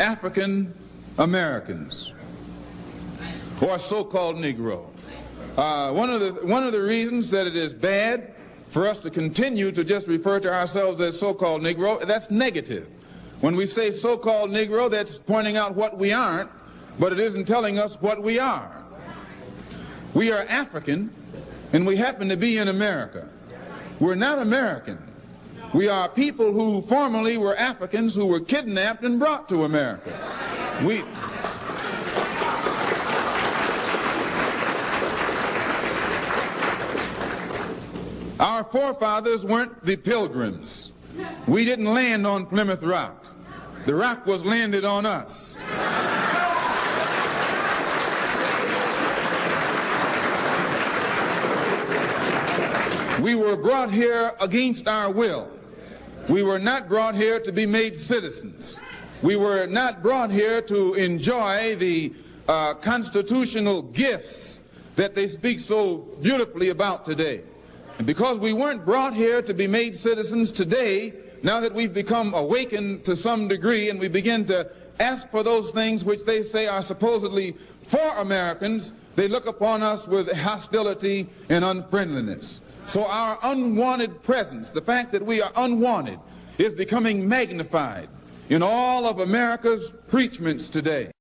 African Americans or so-called Negro. Uh, one, of the, one of the reasons that it is bad for us to continue to just refer to ourselves as so-called Negro, that's negative. When we say so-called Negro, that's pointing out what we aren't, but it isn't telling us what we are. We are African, and we happen to be in America. We're not American. We are people who formerly were Africans who were kidnapped and brought to America. We, Our forefathers weren't the pilgrims. We didn't land on Plymouth Rock. The rock was landed on us. We were brought here against our will. We were not brought here to be made citizens. We were not brought here to enjoy the uh, constitutional gifts that they speak so beautifully about today. And because we weren't brought here to be made citizens today, now that we've become awakened to some degree and we begin to ask for those things which they say are supposedly for Americans, they look upon us with hostility and unfriendliness. So our unwanted presence, the fact that we are unwanted, is becoming magnified in all of America's preachments today.